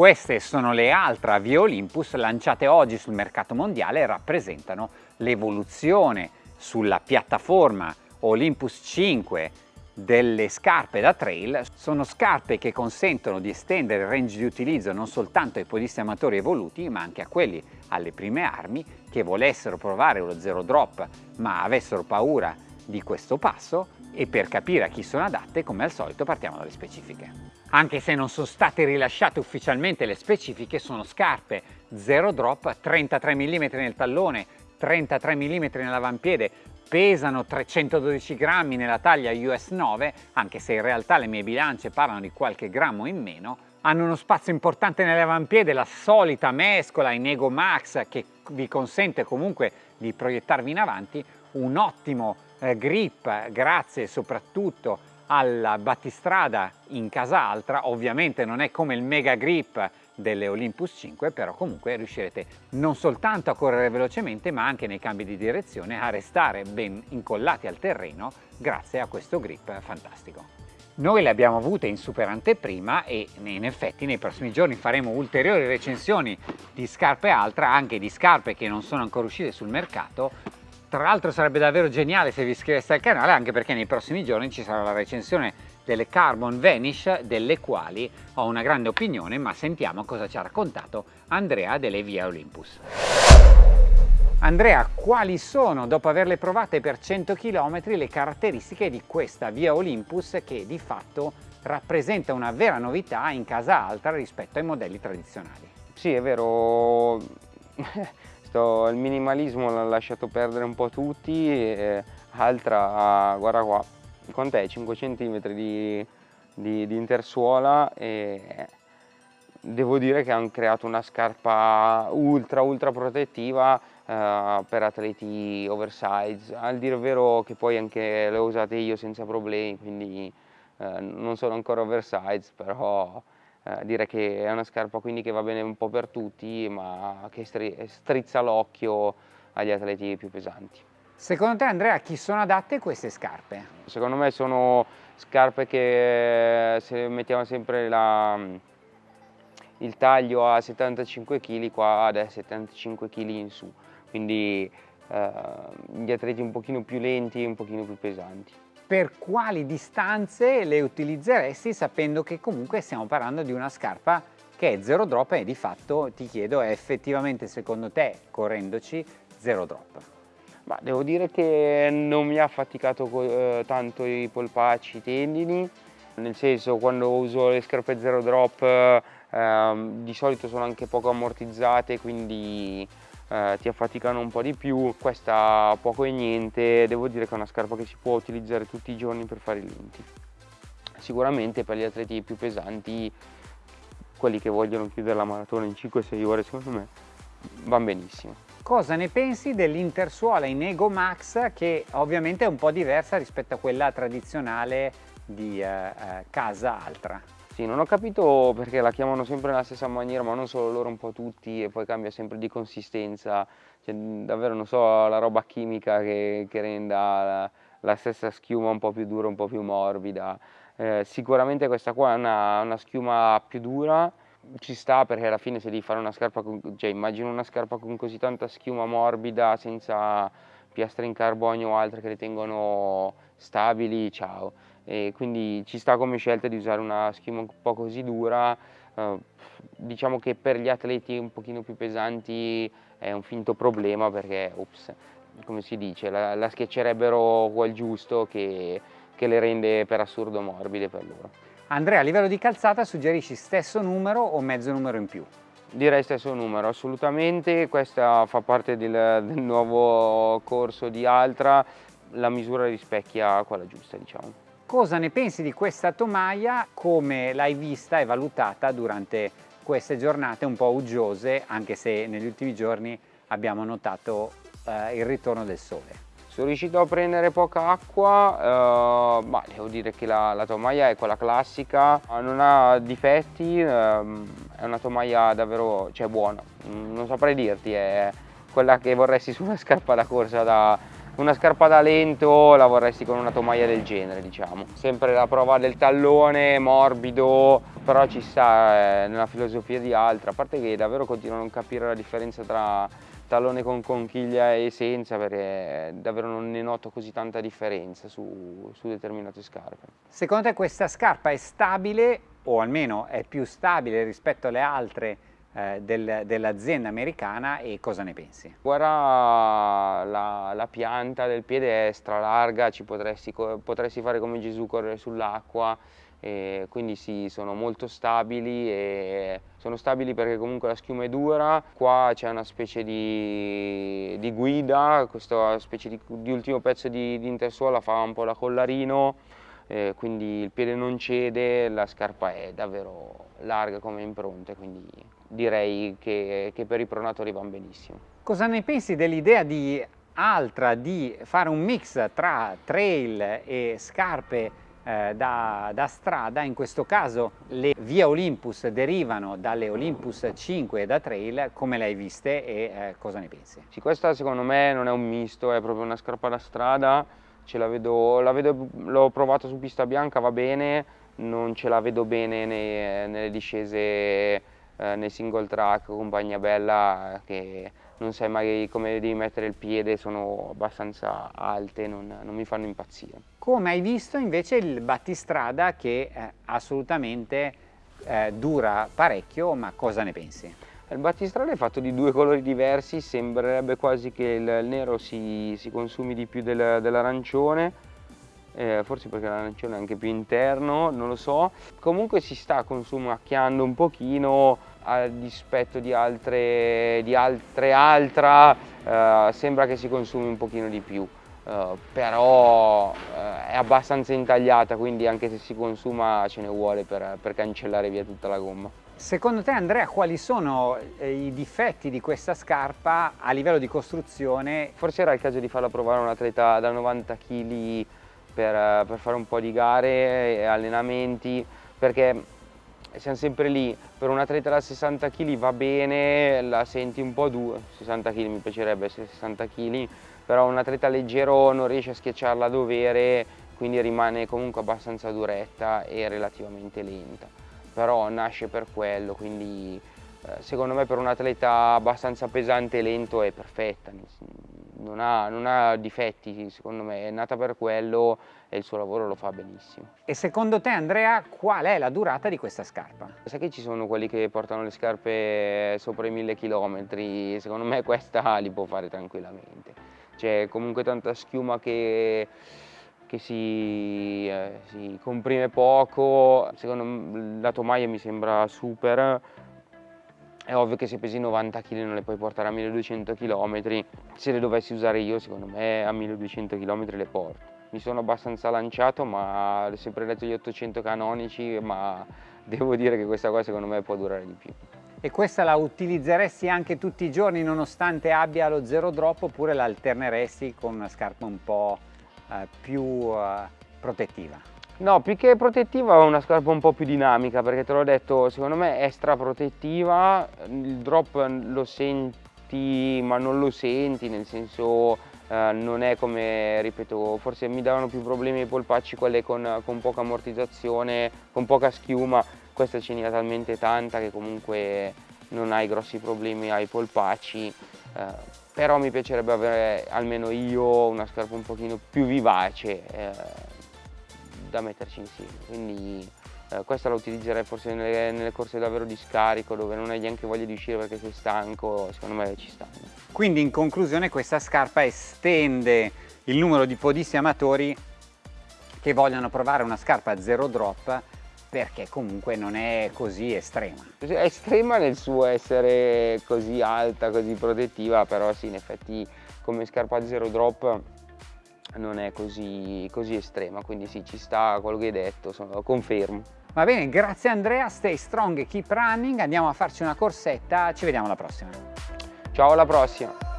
Queste sono le Altra Via Olympus lanciate oggi sul mercato mondiale e rappresentano l'evoluzione sulla piattaforma Olympus 5 delle scarpe da trail sono scarpe che consentono di estendere il range di utilizzo non soltanto ai podisti amatori evoluti ma anche a quelli alle prime armi che volessero provare lo zero drop ma avessero paura di questo passo e per capire a chi sono adatte come al solito partiamo dalle specifiche. Anche se non sono state rilasciate ufficialmente le specifiche sono scarpe zero drop 33 mm nel tallone 33 mm nell'avampiede pesano 312 grammi nella taglia US 9, anche se in realtà le mie bilance parlano di qualche grammo in meno, hanno uno spazio importante nell'avampiede, la solita mescola in Ego Max che vi consente comunque di proiettarvi in avanti, un ottimo eh, grip grazie soprattutto alla battistrada in casa altra, ovviamente non è come il mega grip delle Olympus 5 però comunque riuscirete non soltanto a correre velocemente ma anche nei cambi di direzione a restare ben incollati al terreno grazie a questo grip fantastico. Noi le abbiamo avute in super anteprima e in effetti nei prossimi giorni faremo ulteriori recensioni di scarpe altra, anche di scarpe che non sono ancora uscite sul mercato. Tra l'altro sarebbe davvero geniale se vi iscriveste al canale anche perché nei prossimi giorni ci sarà la recensione delle Carbon Vanish delle quali ho una grande opinione ma sentiamo cosa ci ha raccontato Andrea delle Via Olympus. Andrea, quali sono, dopo averle provate per 100 km, le caratteristiche di questa Via Olympus che di fatto rappresenta una vera novità in casa alta rispetto ai modelli tradizionali? Sì, è vero, Sto, il minimalismo l'ha lasciato perdere un po' tutti, e altra, guarda qua, quant'è? 5 cm di, di, di, intersuola e devo dire che hanno creato una scarpa ultra ultra protettiva eh, per atleti oversize al dire vero che poi anche le ho usate io senza problemi quindi eh, non sono ancora oversize però eh, direi che è una scarpa quindi che va bene un po' per tutti ma che strizza l'occhio agli atleti più pesanti Secondo te Andrea a chi sono adatte queste scarpe? Secondo me sono scarpe che se mettiamo sempre la, il taglio a 75 kg qua da 75 kg in su quindi eh, gli atleti un pochino più lenti e un pochino più pesanti. Per quali distanze le utilizzeresti sapendo che comunque stiamo parlando di una scarpa che è zero drop e di fatto ti chiedo è effettivamente secondo te correndoci zero drop? Ma devo dire che non mi ha faticato eh, tanto i polpacci, i tendini, nel senso quando uso le scarpe zero drop eh, di solito sono anche poco ammortizzate quindi eh, ti affaticano un po' di più, questa poco e niente, devo dire che è una scarpa che si può utilizzare tutti i giorni per fare i lenti. Sicuramente per gli atleti più pesanti, quelli che vogliono chiudere la maratona in 5-6 ore secondo me, va benissimo. Cosa ne pensi dell'intersuola in Ego Max che ovviamente è un po' diversa rispetto a quella tradizionale di eh, eh, casa altra? Sì, non ho capito perché la chiamano sempre nella stessa maniera, ma non solo loro, un po' tutti, e poi cambia sempre di consistenza. Cioè, davvero non so la roba chimica che, che renda la, la, stessa schiuma un po' più dura, un po' più morbida. Eh, sicuramente questa qua è una, una schiuma più dura, ci sta perché alla fine se devi fare una scarpa, con, cioè immagino una scarpa con così tanta schiuma morbida senza piastre in carbonio o altre che le tengono stabili, ciao. E quindi ci sta come scelta di usare una schiuma un po' così dura, eh, diciamo che per gli atleti un pochino più pesanti è un finto problema perché, ops, come si dice, la, la schiaccerebbero quel giusto che, che le rende per assurdo morbide per loro. Andrea, a livello di calzata suggerisci stesso numero o mezzo numero in più? Direi stesso numero, assolutamente, questa fa parte del, del nuovo corso di Altra, la misura rispecchia quella giusta diciamo. Cosa ne pensi di questa tomaia, come l'hai vista e valutata durante queste giornate un po' uggiose, anche se negli ultimi giorni abbiamo notato eh, il ritorno del sole? Sono riuscito a prendere poca acqua, eh, ma devo dire che la, la, tomaia è quella classica, non ha difetti, eh, è una tomaia davvero cioè, buona, non saprei dirti, è quella che vorresti su una scarpa da corsa da una scarpa da lento la vorresti con una tomaia del genere diciamo sempre la prova del tallone morbido però ci sta eh, nella filosofia di altre a parte che davvero continuo a non capire la differenza tra tallone con conchiglia e senza perché davvero non ne noto così tanta differenza su, su determinate scarpe. Secondo te questa scarpa è stabile o almeno è più stabile rispetto alle altre eh, del, dell'azienda americana e cosa ne pensi? Guarda la, la, pianta del piede è stralarga, ci potresti, potresti fare come Gesù correre sull'acqua quindi sì, sono molto stabili e sono stabili perché comunque la schiuma è dura, qua c'è una specie di, di, guida, questa specie di, di ultimo pezzo di, di intersuola fa un po' da collarino, eh, quindi il piede non cede, la scarpa è davvero larga come impronte, quindi direi che, che per i pronatori vanno benissimo. Cosa ne pensi dell'idea di Altra di fare un mix tra trail e scarpe eh, da, da, strada, in questo caso le Via Olympus derivano dalle Olympus 5 da trail, come le hai viste e eh, cosa ne pensi? Sì, questa secondo me non è un misto, è proprio una scarpa da strada, l'ho provato su pista bianca, va bene, non ce la vedo bene nei, nelle discese eh, nei single track, compagnia bella che non sai mai come devi mettere il piede, sono abbastanza alte, non, non mi fanno impazzire. Come hai visto invece il battistrada che eh, assolutamente eh, dura parecchio, ma cosa ne pensi? Il battistrada è fatto di due colori diversi, sembrerebbe quasi che il nero si, si consumi di più del, dell'arancione, eh, forse perché l'arancione è anche più interno, non lo so. Comunque si sta consumacchiando un pochino, a dispetto di altre, di altre altra, eh, sembra che si consumi un pochino di più. Uh, però uh, è abbastanza intagliata quindi anche se si consuma ce ne vuole per, per cancellare via tutta la gomma. Secondo te Andrea quali sono eh, i difetti di questa scarpa a livello di costruzione? Forse era il caso di farla provare a un atleta da 90 kg per, per fare un po' di gare e allenamenti perché siamo sempre lì, per un atleta da 60 kg va bene, la senti un po' dura, 60 kg mi piacerebbe essere 60 kg, però un atleta leggero non riesce a schiacciarla a dovere, quindi rimane comunque abbastanza duretta e relativamente lenta, però nasce per quello, quindi eh, secondo me per un atleta abbastanza pesante e lento è perfetta, non ha, non ha, difetti secondo me, è nata per quello e il suo lavoro lo fa benissimo. E secondo te Andrea qual è la durata di questa scarpa? Sai che ci sono quelli che portano le scarpe sopra i mille chilometri, secondo me questa li può fare tranquillamente. C'è comunque tanta schiuma che che si, eh, si, comprime poco, secondo me la tomaia mi sembra super, è ovvio che se pesi 90 kg non le puoi portare a 1200 km, se le dovessi usare io secondo me a 1200 km le porto. Mi sono abbastanza lanciato ma ho sempre letto gli 800 canonici ma devo dire che questa qua secondo me può durare di più. E questa la utilizzeresti anche tutti i giorni nonostante abbia lo zero drop oppure la alterneresti con una scarpa un po' eh, più eh, protettiva? No, più che protettiva è una scarpa un po' più dinamica perché te l'ho detto, secondo me è straprotettiva, il drop lo senti ma non lo senti, nel senso eh, non è come, ripeto, forse mi davano più problemi i polpacci quelle con, con poca ammortizzazione, con poca schiuma, questa ce n'è talmente tanta che comunque non hai grossi problemi ai polpacci, eh, però mi piacerebbe avere almeno io una scarpa un pochino più vivace. Eh, da metterci insieme. Quindi eh, questa la utilizzerei forse nelle, nelle, corse davvero di scarico dove non hai neanche voglia di uscire perché sei stanco, secondo me ci sta. Quindi in conclusione questa scarpa estende il numero di podisti amatori che vogliono provare una scarpa zero drop perché comunque non è così estrema. È estrema nel suo essere così alta, così protettiva, però sì, in effetti come scarpa zero drop non è così, così estrema, quindi sì, ci sta quello che hai detto, sono, confermo. Va bene, grazie Andrea, stay strong e keep running, andiamo a farci una corsetta, ci vediamo alla prossima. Ciao, alla prossima!